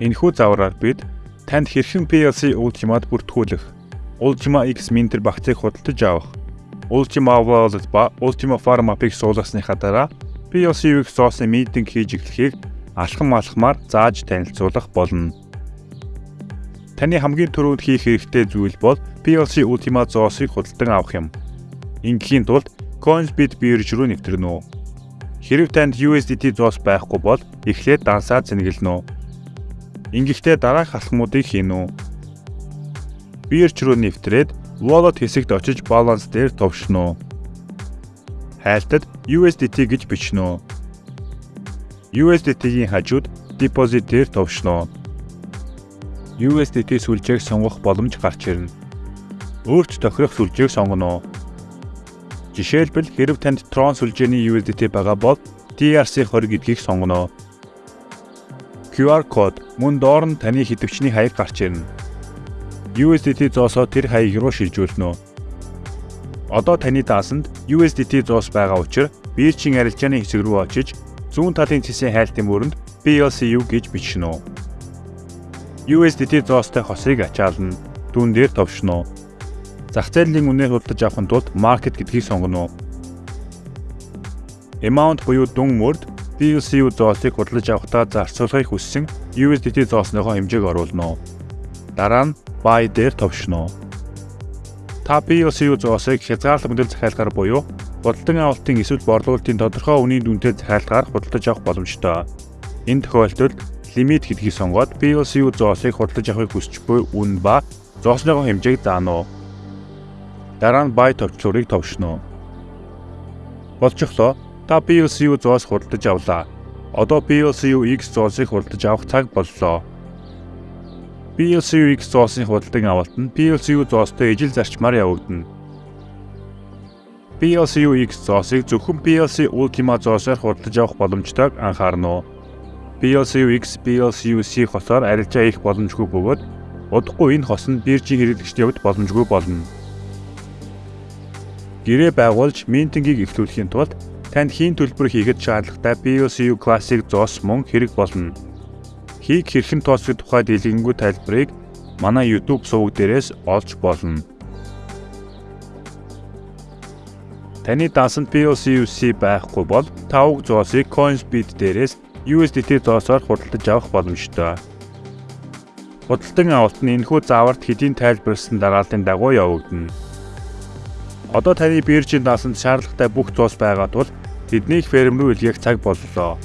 Энэхүү завраар бид танд хэрхэн PLC Ultimate бүртгүүлэх, Ultima X Minter багцыг худалдаж авах, Ultima Wallet ба Ultima Farm App-ыг суулгасныхаа дараа PLC UX зоосон митинг хийж эхлэхийг алхам алхмаар зааж танилцуулах болно. Таны хамгийн түрүүнд хийх хэрэгтэй зүйл бол PLC Ultima зоосыг худалдан авах юм. Ингийн тулд Coinsbit бирж рүү нэвтрэнэ үү. Хэрв танд USDT зоос байхгүй бол эхлээд дансаа зэнгэлнэ үү. Ингэхдээ дараах алхмуудыг хийнэ үү. Бирж рүү нэвтрээд wallet хэсэгт очиж баланс дээр товшно уу. Хайлтад USDT гэж бичнэ үү. USDT-ийн хажууд deposit дээр товшно уу. USDT сүлжээг сонгох боломж гарч ирнэ. Өөрт тохирох сүлжээг сонгоно уу. Жишээлбэл хэрв танд Tron сүлжээний USDT байгаа бол TRC20 гэдгийг сонгоно. QR код мөн доор нь таны хэдвчний хаяг гарч ирнэ. USDT зоосоо тэр хаяг руу шилжүүлнэ. Одоо таны даасанд USDT зоос байгаа учраас биржийн арилжааны хэсэг рүү очиж зүүн талын цэсийн хайлтын мөрөнд PLCU гэж бичнэ. USDT зоостой хосыг ачаална. Дүүн дээр товшно зах зээлийн үнээр худалдаж авахын тулд market гэдгийг сонгоно. Amount буюу дүн мөрд PLCU зоосыг худалдаж авахдаа зарцуулахыг хүссэн USDT зоосныхоо хэмжээг оруулна. Дараа нь buy дээр товшно. Та PLCU зоосыг хязгаарлалт мэдэл захиалгаар буюу худалдан авалтын эсвэл борлуулалтын тодорхой үнийн дүнтэй захиалгаар худалдаж авах боломжтой. Энэ тохиолдолд лимит гэдгийг сонгоод PLCU зоосыг худалдаж авахыг хүсч буй үн ба зоосныхоо хэмжээг заано. Дараа нь buy товчлуурыг товшно. Болчихлоо та PLCU зоос худалдаж авлаа. Одоо PLCU X зоосыг худалдаж авах цаг боллоо. PLCU X зоосын худалдан авалт нь PLCU зоостой ижил зарчмаар явагдана. PLCU X зоосыг зөвхөн PLC Ultima зоосоор худалдаж авах боломжтойг анхаарна уу. PLCU X, PLCU C хосоор арилжаа хийх боломжгүй бөгөөд удахгүй энэ хос нь биржийн хэрэглэгчдийн хувьд боломжгүй болно гэрээ байгуулж минтингийг эхлүүлэхийн тулд танд хийн төлбөр хийхэд шаардлагатай POCU Classic зоос мөн хэрэг болно. Хийг хэрхэн тооцох тухай дэлгэнгүй тайлбарыг манай YouTube суваг дээрээс олж болно. Таны даасанд POCUC байхгүй бол тавг зоосыг Coinsbit дээрээс USDT зоосоор худалдаж авах боломжтой. Худалдан авалт нь энэхүү зааварт хэдийн тайлбарлсан дараалтын дагуу явагдана. Одоо таны биржийн даасанд шаардлагатай бүх зоос байгаа тул тэднийг ферм рүү илгээх цаг боллоо.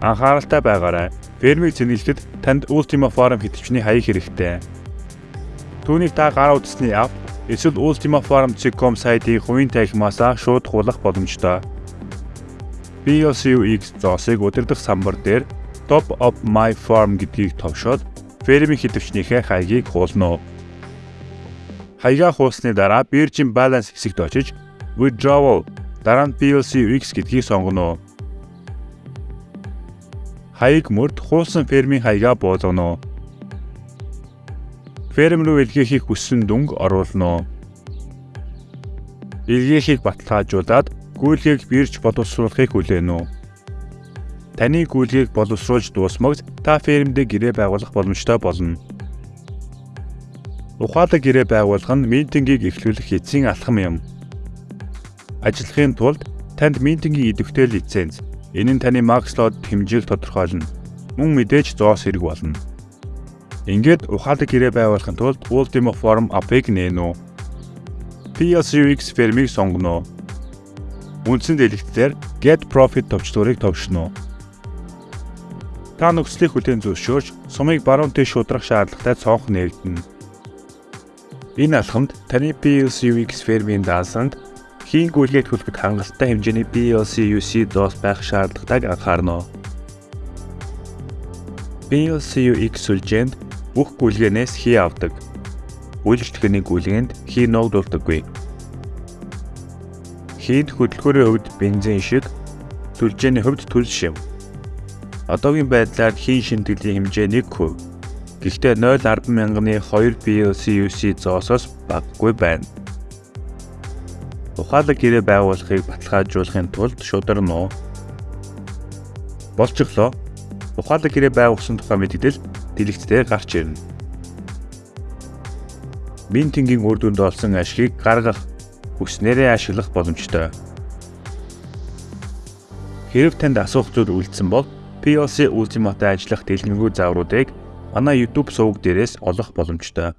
Анхааралтай байгаарай. Фермийг цэнгэлтэд танд Ultima Farm хэтвчний хаяг хэрэгтэй. Түүнийг та гараа үзсний ав эсвэл Ultima Farm.com сайтын хувийн танхимаасаа шууд хуулах боломжтой. BLCUX зоосыг удирдах самбар дээр Top of My Farm гэдгийг товшоод фермийн хэтвчнийхээ хаягийг хуулна хаягаа хуусны дараа биржийн баланс хэсэгт очиж withdrawal дараа нь PLC X гэдгийг сонгоно. Хаяг мөрд хуусан фермийн хаягаа буулгано. Ферм рүү илгээхийг хүссэн дүнг оруулно. Илгээхийг баталгаажуулаад гүйлгийг бирж боловсруулахыг хүлээнэ. Таны гүйлгийг боловсруулж дуусмагц та фермдээ гэрээ байгуулах боломжтой болно. Ухаалаг гэрээ байгуулах нь митингийг эхлүүлэх эцсийн алхам юм. Ажиллахын тулд танд митингийн идэвхтэй лиценз, энэ нь таны макслоод хэмжээг тодорхойлно. Мөн мэдээж зоос хэрэг болно. Ингээд ухаалаг гэрээ байгуулахын тулд Ultima Forum app-ыг нээнэ үү. PLCX фермийг сонгоно. Үндсэн дэлгэцээр Get Profit товчлуурыг товшно. Та нөхцөлийг хүлээн зөвшөөрч сумыг баруун тийш шудрах шаардлагатай цонх нээгдэнэ. Энэ алхамд таны PLC UX фермийн даасанд хийн гүйлгээд хүлэхэд хангалттай хэмжээний PLC UC доос байх шаардлагатайг анхаарна. PLC UX сүлжээнд бүх гүйлгээнээс хий авдаг. Үйлчлэгээний гүйлгээнд хий ногдуулдаггүй. Хийд хөдөлгөөрийн хувьд бензин шиг сүлжээний хувьд төлс шив. Одоогийн байдлаар хийн шинтгэлийн хэмжээ 1%. Гэхдээ 0.10 мянганы 2 PLCUC зоосоос багагүй байна. Ухаалаг гэрээ байгуулахыг баталгаажуулахын тулд шударна уу? Болчихлоо. ухаалаг гэрээ байгуулсан тухай мэдээлэл дэлгэцтэй гарч ирнэ. Бинтингийн үр дүнд олсон ашгийг гаргах хүснээрээ ашиглах боломжтой. Хэрв танд асуух зүйл үлдсэн бол PLC Ultimate-д ажиллах дэлгэнгүй заавруудыг манай YouTube суваг дээрээс олох боломжтой.